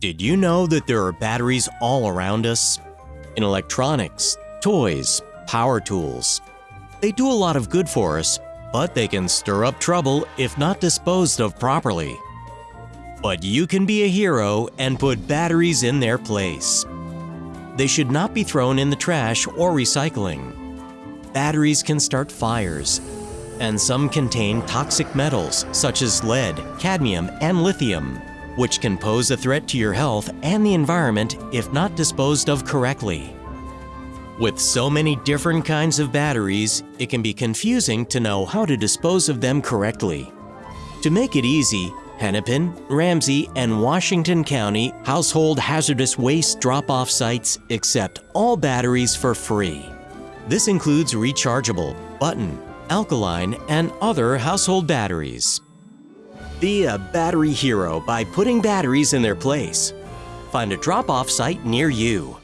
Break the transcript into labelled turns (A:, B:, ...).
A: Did you know that there are batteries all around us? In electronics, toys, power tools. They do a lot of good for us, but they can stir up trouble if not disposed of properly. But you can be a hero and put batteries in their place. They should not be thrown in the trash or recycling. Batteries can start fires, and some contain toxic metals such as lead, cadmium, and lithium, which can pose a threat to your health and the environment if not disposed of correctly. With so many different kinds of batteries, it can be confusing to know how to dispose of them correctly. To make it easy, Hennepin, Ramsey, and Washington County household hazardous waste drop-off sites accept all batteries for free. This includes rechargeable, button, alkaline, and other household batteries. Be a battery hero by putting batteries in their place. Find a drop-off site near you.